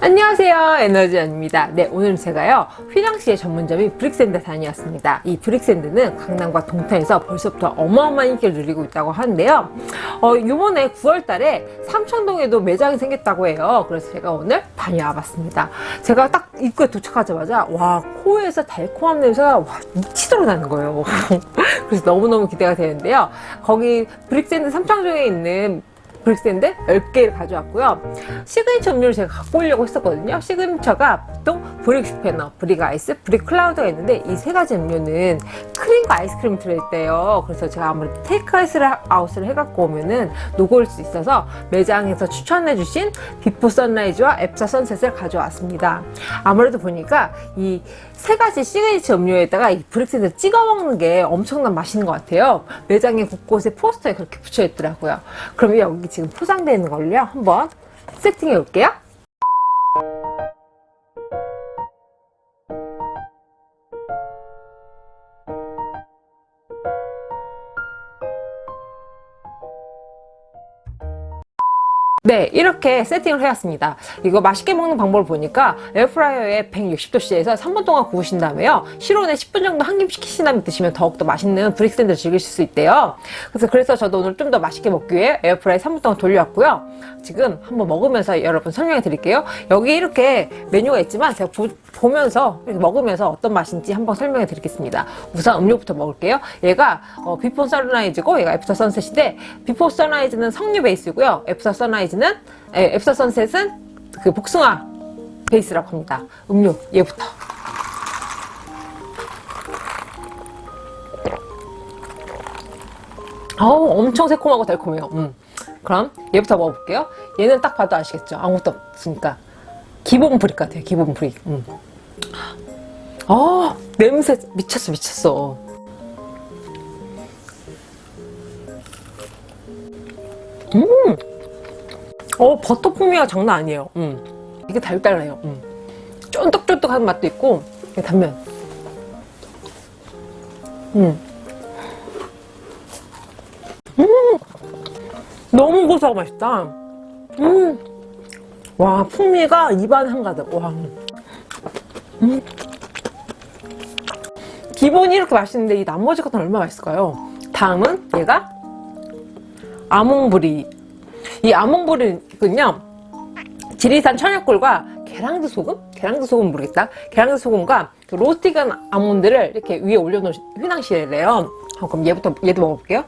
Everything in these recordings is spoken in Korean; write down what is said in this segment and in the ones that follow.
안녕하세요. 에너지원입니다. 네 오늘 제가요 휘낭시에 전문점인 브릭샌드 다녀왔습니다. 이 브릭샌드는 강남과 동탄에서 벌써부터 어마어마한 인기를 누리고 있다고 하는데요. 어, 이번에 9월달에 삼청동에도 매장이 생겼다고 해요. 그래서 제가 오늘 다녀와 봤습니다. 제가 딱 입구에 도착하자마자 와 코에서 달콤한 냄새가 와, 미치도록 나는 거예요. 그래서 너무너무 기대가 되는데요. 거기 브릭샌드 삼청동에 있는 브릭샌드 10개를 가져왔고요. 시그니처 음료를 제가 갖고 오려고 했었거든요. 시그니처가 보통 brick 슈페너, brick ice, brick cloud가 있는데 이 세 가지 음료는 크림과 아이스크림이 들어있대요. 그래서 제가 아무래도 테이크 아웃을 해갖고 오면은 녹을 수 있어서 매장에서 추천해 주신 before sunrise와 after sunset을 가져왔습니다. 아무래도 보니까 이 세 가지 시그니처 음료에다가 이 브릭샌드를 찍어 먹는 게 엄청난 맛있는 것 같아요. 매장에 곳곳에 포스터에 그렇게 붙여 있더라고요. 그럼 여기 지금 포장되어 있는 걸요 한번 세팅해 볼게요. 네 이렇게 세팅을 해왔습니다. 이거 맛있게 먹는 방법을 보니까 에어프라이어에 160도씨에서 3분 동안 구우신 다음에요. 실온에 10분 정도 한김시키신 다음에 드시면 더욱더 맛있는 브릭 샌드를 즐기실 수 있대요. 그래서 그래서 저도 오늘 좀 더 맛있게 먹기 위해 에어프라이어 3분 동안 돌려왔고요. 지금 한번 먹으면서 여러분 설명해 드릴게요. 여기 이렇게 메뉴가 있지만 제가 보, 보면서 먹으면서 어떤 맛인지 한번 설명해 드리겠습니다. 우선 음료부터 먹을게요. 얘가 어, before sunrise고 얘가 after sunset인데 before sunrise는 석류 베이스고요. after sunrise는 에, after sunset은 그 복숭아 베이스라고 합니다. 음료 얘부터. 어우 엄청 새콤하고 달콤해요. 음. 그럼 얘부터 먹어볼게요. 얘는 딱 봐도 아시겠죠? 아무것도 없으니까. 기본 brick 같아요 기본 brick 음. 아 냄새 미쳤어 미쳤어 음! 어 버터 풍미가 장난 아니에요 음. 이게 달달해요 음. 쫀득쫀득한 맛도 있고 단면 음. 음! 너무 고소하고 맛있다 음! 와 풍미가 입안 한가득 와. 음. 기본이 이렇게 맛있는데 이 나머지 것은 얼마나 맛있을까요? 다음은 얘가 아몽브리 이 아몽브리는요 지리산 천연꿀과 계량드 소금? 계량드 소금 모르겠다 계량드 소금과 그 로스팅한 아몬드를 이렇게 위에 올려놓은 휘낭시에래요 어, 그럼 얘부터 얘도 먹어볼게요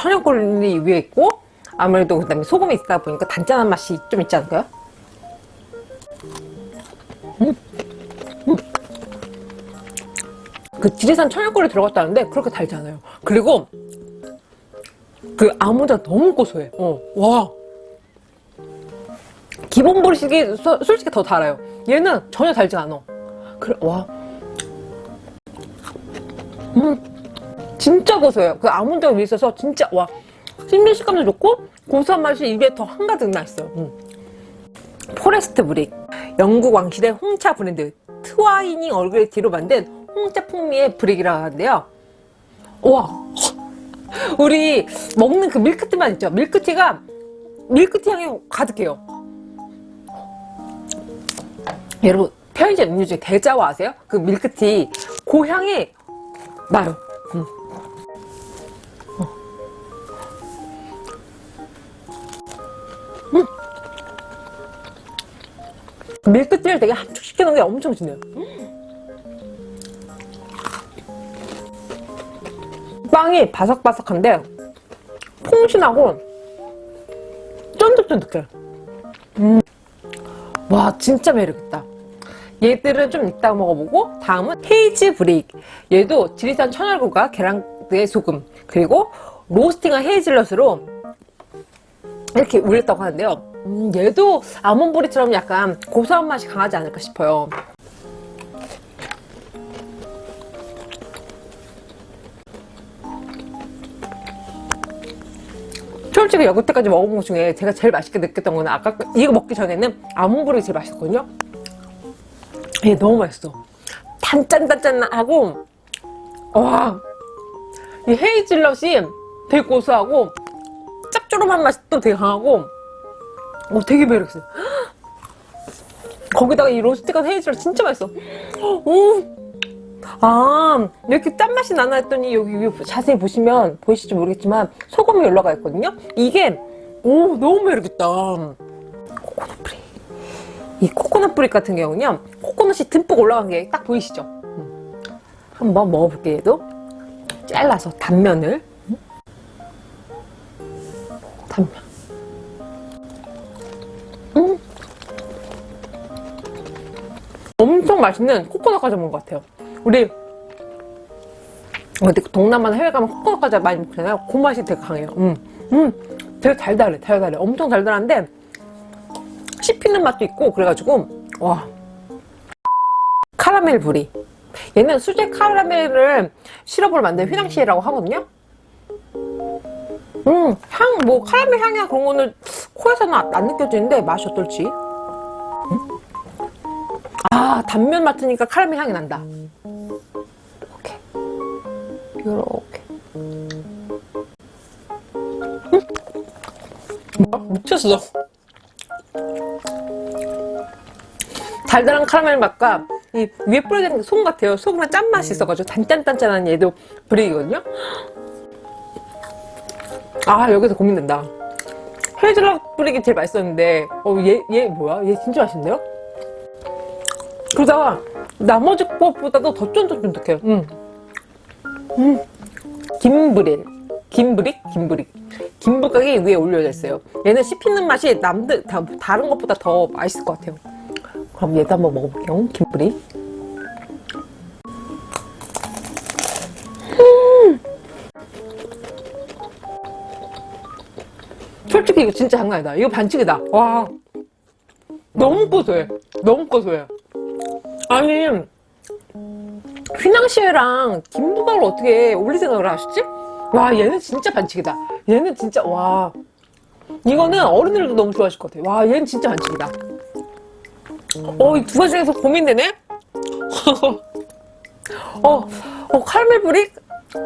천연꿀이 위에 있고 아무래도 그다음에 소금이 있다 보니까 단짠한 맛이 좀 있지 않을까요? 음. 음. 그 지리산 천연꿀이 들어갔다는데 그렇게 달지 않아요. 그리고 그 아몬드가 너무 고소해. 어, 와. 기본 보리식이 솔직히 더 달아요. 얘는 전혀 달지 않아. 그래 와. 음, 진짜 고소해요. 그 아몬드가 위에 있어서 진짜 와. 씹는 식감도 좋고 고소한 맛이 입에 더 한가득 나 있어요. 음. forest brick. 영국 왕실의 홍차 브랜드 트와이닝 Earl Grey tea로 만든 홍차 풍미의 brick이라고 하는데요. 와. 우리 먹는 그 밀크티 맛 있죠? 밀크티가 밀크티 향이 가득해요. 여러분 편의점 음료 중에 대자와 아세요? 그 밀크티 그 향이 나요. 음. 음. 밀크티를 되게 함축시켜 놓은 게 엄청 진해요 빵이 바삭바삭한데 퐁신하고 쫀득쫀득해. 음. 와 진짜 매력있다. 얘들은 좀 이따가 먹어보고 다음은 헤이즈 브릭 얘도 지리산 천연굴과 계란의 소금 그리고 로스팅한 헤이즐넛으로 이렇게 울렸다고 하는데요. 음, 얘도 아몬브리처럼 약간 고소한 맛이 강하지 않을까 싶어요 솔직히 여태까지 먹어본 것 중에 제가 제일 맛있게 느꼈던 거는 아까 이거 먹기 전에는 아몬브릭이 제일 맛있었거든요. 얘 너무 맛있어. 단짠단짠하고 와. 이 헤이즐넛이 되게 고소하고 짭조름한 맛이 또 되게 강하고 어, 되게 매력있어요. 거기다가 이 로스트가 헤이즐 진짜 맛있어. 오, 아 이렇게 짠맛이 나나 했더니 여기 자세히 보시면 보이실지 모르겠지만 소금이 올라가 있거든요. 이게 오 너무 매력있다. 코코넛 뿌리. 이 코코넛 뿌리 같은 경우는요. 코코넛이 듬뿍 올라간 게 딱 보이시죠? 음. 한번 먹어볼게요. 얘도 잘라서 단면을 음. 단면. 음. 엄청 맛있는 코코넛 과자 먹은 것 같아요. 우리 동남아나 해외 가면 코코넛 과자 많이 먹잖아요. 그 맛이 되게 강해요. 음, 음, 되게 달달해, 달달해. 엄청 달달한데 씹히는 맛도 있고 그래가지고 와 카라멜 부리. 얘는 수제 카라멜을 시럽으로 만든 휘낭시에라고 하거든요. 음, 향, 뭐, 카라멜 향이나 그런 거는 코에서는 안, 안 느껴지는데 맛이 어떨지. 음? 아, 단면 맡으니까 카라멜 향이 난다. 이렇게. 이렇게. 음? 뭐야? 미쳤어. 달달한 카라멜 맛과 이 위에 뿌려진 솜 같아요. 소금의 짠맛이 있어가지고 단짠단짠한 얘도 브레이거든요. 아 여기서 고민된다. 헤이즐넛 뿌리기 제일 맛있었는데 어 얘 얘 뭐야? 얘 진짜 맛있는데요? 그러다가 나머지 것보다도 더 쫀득쫀득해요. 음. 음. 김브릴. 김브릭? 김브릭. 김부각이 위에 올려져 있어요. 얘는 씹히는 맛이 남들, 다, 다른 것보다 더 맛있을 것 같아요. 그럼 얘도 한번 먹어볼게요. 김브릭. 음. 솔직히 이거 진짜 장난 아니다. 이거 반칙이다. 와. 너무 고소해. 너무 고소해. 아니, 휘낭시에랑 김부각을 어떻게 올릴 생각을 하셨지? 와, 얘는 진짜 반칙이다. 얘는 진짜, 와. 이거는 어른들도 너무 좋아하실 것 같아요. 와, 얘는 진짜 반칙이다. 어, 이 두 가지 중에서 고민되네? 어, 어, 카라멜 브릭?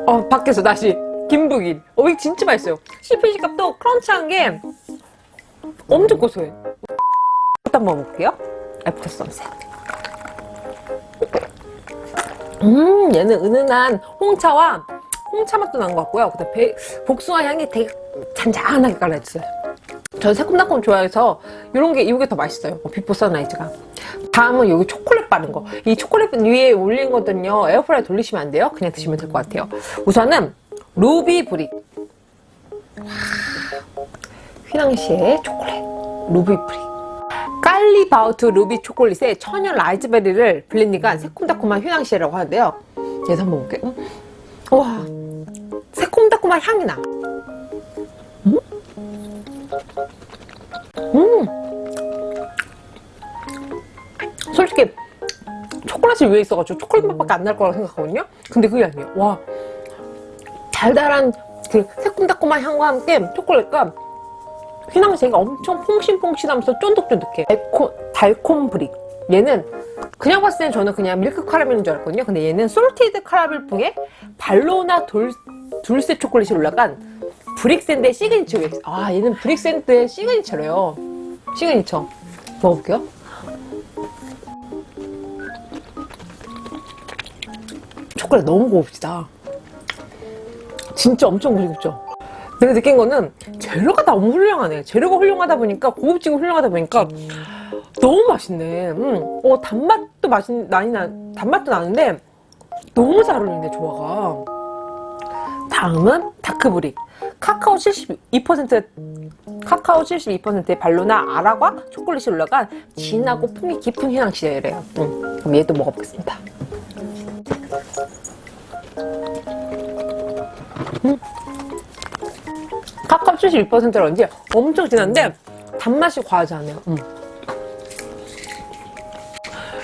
어, 밖에서 다시. 김북일. 어, 이거 진짜 맛있어요. CPG 값도 크런치한 게 엄청 고소해. 또 한번 먹을게요. after sunset. 음, 얘는 은은한 홍차와 홍차 맛도 난 것 같고요. 그다음 에 복숭아 향이 되게 잔잔하게 깔려있어요. 저는 새콤달콤 좋아해서 이런 게 이게 더 맛있어요. before sunrise가. 다음은 여기 초콜릿 바른 거. 이 초콜릿 위에 올린 거는요. 에어프라이 돌리시면 안 돼요. 그냥 드시면 될 것 같아요. 우선은 루비 brick. 휘낭시에 초콜릿. 루비 brick. 깔리바우트 루비 초콜릿에 천연 라즈베리를 블렌딩한 새콤달콤한 휘낭시에라고 하는데요. 얘도 한번 볼게요. 와, 새콤달콤한 향이 나. 음? 음. 솔직히 초콜릿이 위에 있어가지고 초콜릿 맛밖에 안 날 거라고 생각하거든요. 근데 그게 아니에요. 와, 달달한 그 새콤달콤한 향과 함께 초콜릿과 휘낭시에가 엄청 퐁신퐁신하면서 쫀득쫀득해. 달콤, 달콤 brick. 얘는 그냥 봤을 땐 저는 그냥 밀크 카라멜인 줄 알았거든요. 근데 얘는 salted 카라멜풍에 발로나 돌, 둘세 초콜릿이 올라간 브릭샌드의 시그니처가 있어요. 아, 얘는 브릭샌드의 시그니처래요. 시그니처. 먹어볼게요. 초콜릿 너무 고급지다. 진짜 엄청 고급죠? 내가 느낀 거는 재료가 너무 훌륭하네. 재료가 훌륭하다 보니까 고급지고 훌륭하다 보니까 너무 맛있네. 음. 어, 단맛도 맛있, 나니 나, 단맛도 나는데 너무 잘 어울리네, 조화가. 다음은 다크브릭. 카카오 72% 카카오 72%의 발로나 아라과 초콜릿이 올라간 진하고 풍미 깊은 향시래요. 음. 그럼 얘도 먹어보겠습니다. 음. 카카오 71%라는지 엄청 진한데 단맛이 과하지 않아요. 음.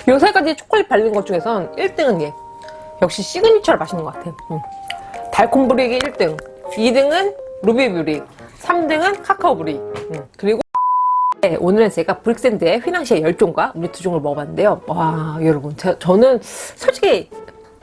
요 세 가지 초콜릿 발린 것 중에선 1등은 얘. 역시 시그니처를 마시는 것 같아. 음. 달콤 brick이 1등. 2등은 루비 brick. 3등은 카카오 brick. 음. 그리고 네, 오늘은 제가 브릭샌드의 휘낭시에 10종과 음료 두 종을 먹어봤는데요. 와, 여러분. 제, 저는 솔직히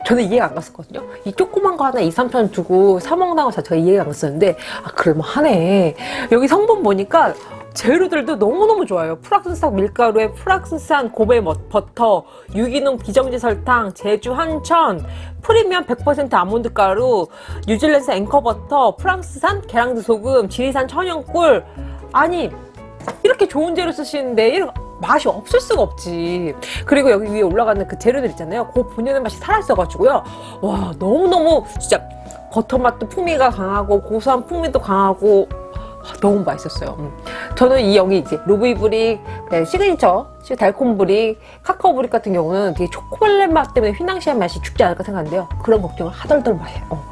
저는 이해가 안 갔었거든요. 이 조그만 거 하나 2, 3천 두고 사 먹는 거 자체가 이해가 안 갔었는데, 아, 그럴만하네. 여기 성분 보니까 재료들도 너무너무 좋아요. 프랑스산 밀가루에 프랑스산 고베 머- 버터, 유기농 비정제 설탕, 제주 한천, 프리미엄 100% 아몬드 가루, 뉴질랜드 앵커 버터, 프랑스산 계량드 소금, 지리산 천연꿀. 아니 이렇게 좋은 재료 쓰시는데 이런 맛이 없을 수가 없지. 그리고 여기 위에 올라가는 그 재료들 있잖아요. 그 본연의 맛이 살아있어가지고요. 와 너무너무 진짜 버터 맛도 풍미가 강하고 고소한 풍미도 강하고 아, 너무 맛있었어요. 음. 저는 이 여기 이제 루비브릭, 네, 시그니처, 시- 달콤브릭, 카카오브릭 같은 경우는 되게 초콜릿 맛 때문에 휘낭시에 맛이 죽지 않을까 생각하는데요. 그런 걱정을 하덜덜 마세요. 어.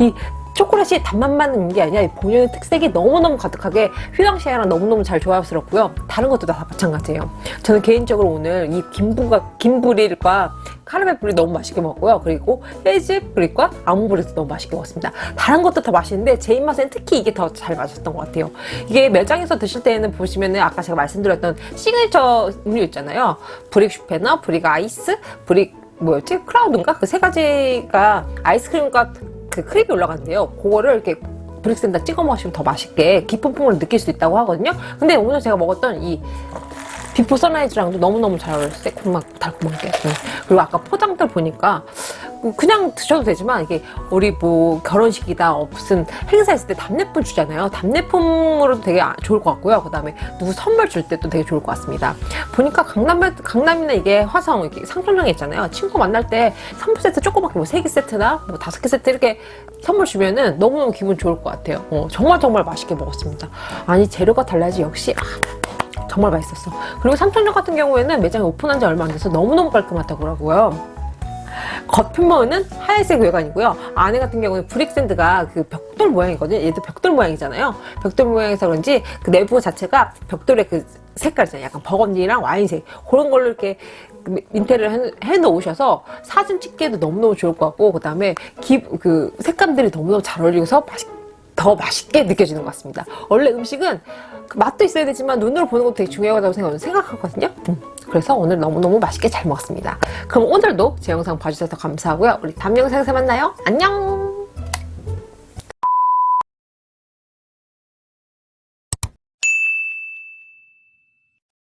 이 초콜릿이 단맛만 있는 게 아니라 이 본연의 특색이 너무너무 가득하게 휘낭시에랑 너무너무 잘 조합스럽고요. 다른 것도 다 마찬가지예요. 저는 개인적으로 오늘 이 김부가, 김브릭과 카라멜 브릭 너무 맛있게 먹었고요. 그리고 헤즐 브릭과 아몬드 브릭도 너무 맛있게 먹었습니다. 다른 것도 다 맛있는데 제 입맛엔 특히 이게 더 잘 맞았던 것 같아요. 이게 매장에서 드실 때는 보시면은 아까 제가 말씀드렸던 시그니처 음료 있잖아요. 브릭 슈페너, 브릭 아이스, 브릭 뭐였지? 크라우드인가? 그 세 가지가 아이스크림과 그 크림이 올라간대요. 그거를 이렇게 브릭에다 찍어 먹으시면 더 맛있게 깊은 풍미를 느낄 수 있다고 하거든요. 근데 오늘 제가 먹었던 이 비포 선라이즈랑도 너무너무 잘 어울려요. 새콤하고 달콤하게. 네. 그리고 아까 포장들 보니까 그냥 드셔도 되지만 이게 우리 뭐 결혼식이다 무슨 행사 있을 때 답례품 주잖아요. 답례품으로도 되게 아- 좋을 것 같고요. 그 다음에 누구 선물 줄 때도 되게 좋을 것 같습니다. 보니까 강남, 강남이나 이게 화성 이렇게 상점장에 있잖아요. 친구 만날 때 선물 세트 조그맣게 뭐세개 세트나 뭐 다섯 개 세트 이렇게 선물 주면은 너무너무 기분 좋을 것 같아요. 어, 정말 정말 맛있게 먹었습니다. 아니 재료가 달라야지 역시 아, 정말 맛있었어. 그리고 삼천점 같은 경우에는 매장이 오픈한 지 얼마 안 돼서 너무너무 깔끔하다고 겉표면은 하얀색 외관이고요. 안에 같은 경우는 브릭샌드가 그 벽돌 모양이거든요. 얘도 벽돌 모양이잖아요. 벽돌 모양이서 그런지 그 내부 자체가 벽돌의 그 색깔 있잖아요. 약간 버건디랑 와인색. 그런 걸로 이렇게 그 인테리어를 해, 놓으셔서 사진 찍기에도 너무너무 좋을 것 같고, 그 다음에 그 색감들이 너무너무 잘 어울리고서 맛있, 더 맛있게 느껴지는 것 같습니다. 원래 음식은 그 맛도 있어야 되지만 눈으로 보는 것도 되게 중요하다고 생각, 생각하거든요. 음, 그래서 오늘 너무너무 맛있게 잘 먹었습니다. 그럼 오늘도 제 영상 봐주셔서 감사하고요. 우리 다음 영상에서 만나요. 안녕!